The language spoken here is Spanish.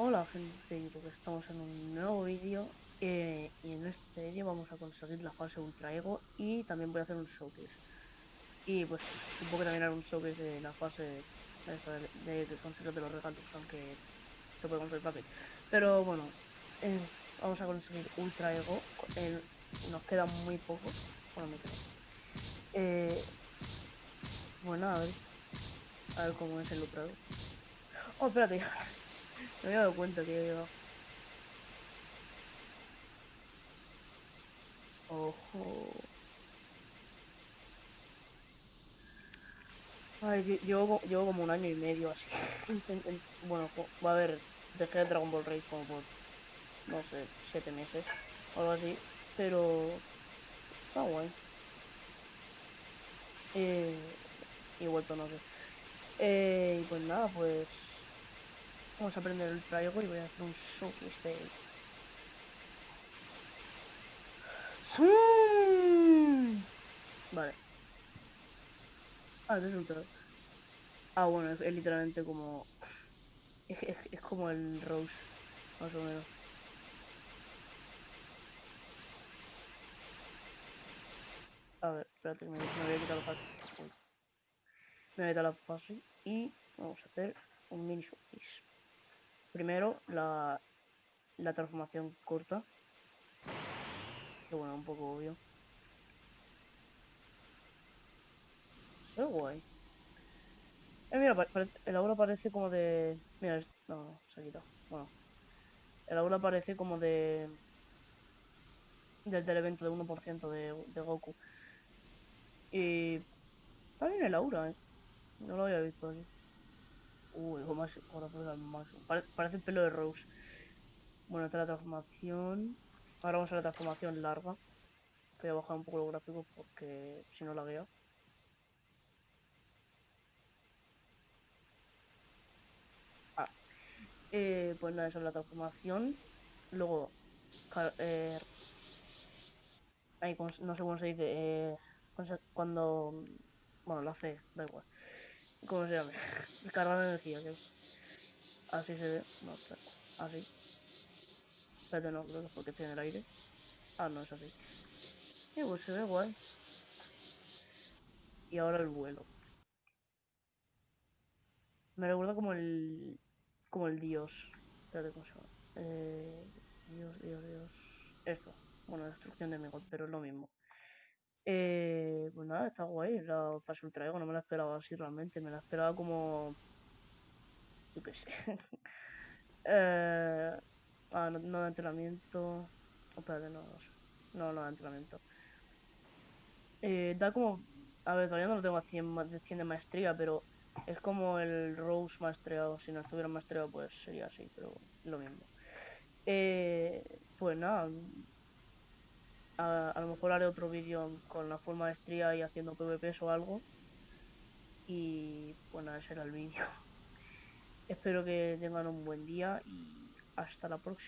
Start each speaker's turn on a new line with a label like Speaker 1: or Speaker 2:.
Speaker 1: Hola gente de YouTube, estamos en un nuevo vídeo eh, y en este vídeo vamos a conseguir la fase Ultra Ego y también voy a hacer un showcase. Y pues supongo que también haré un showcase de la fase de, de, conseguir de los regalos, aunque se puede conseguir fácil pero bueno, eh, vamos a conseguir Ultra Ego, nos queda muy poco, bueno me queda. Eh, bueno a ver, a ver cómo es el Ultra oh espérate me había dado cuenta que había Ojo. Ay, llevo, llevo como un año y medio así. bueno, va a haber. Dejé de Dragon Ball Rage como por. No sé, siete meses. O algo así. Pero. Está guay. Eh, y vuelto, no sé. Eh, y pues nada, pues. Vamos a aprender el traigo y voy a hacer un showcase de Vale. Ah, resultado. Ah, bueno, es, literalmente como... Es, es, como el Rose, más o menos. A ver, espérate, me, me voy a quitar la fase. Me voy a quitar la fase y vamos a hacer un mini showcase. Primero, la, la transformación corta. Que bueno, un poco obvio. Se guay. Eh, mira, el aura parece como de... Mira, no, no, se ha quitado. Bueno. El aura parece como de... Del, del evento de 1% de, de Goku. Y... Está bien el aura, eh. No lo había visto así. Uy, más, ahora más. parece el pelo de Rose. Bueno, esta es la transformación. Ahora vamos a la transformación larga. Voy a bajar un poco los gráficos porque si no la veo. Ah. Eh, pues nada, esa es la transformación. Luego, eh, no sé cómo se dice. Eh, cuando. Bueno, la C, da igual. ¿Cómo se llama? Carga de energía, que es. Así se ve. No, así. Espérate, no, creo que porque estoy en el aire. Ah, no, es así. Y pues se ve guay. Y ahora el vuelo. Me recuerda como el... Como el dios. Espérate, ¿cómo se llama? Eh, dios, dios, dios. Esto. Bueno, destrucción de Megot, pero es lo mismo. Eh, está guay. La fase ultra ego no me la esperaba así realmente. Me la esperaba como... Yo qué sé. no, de entrenamiento. Oh, espérate, no, no, de entrenamiento. Eh, da como... A ver, todavía no lo tengo a 100 de, 100 de maestría, pero es como el Rose maestreado. Si no estuviera maestreado, pues sería así, pero lo mismo. Eh, pues nada. A, a, lo mejor haré otro vídeo con la full maestría y haciendo PvPs o algo. Y nada, ese era el vídeo. Espero que tengan un buen día y hasta la próxima.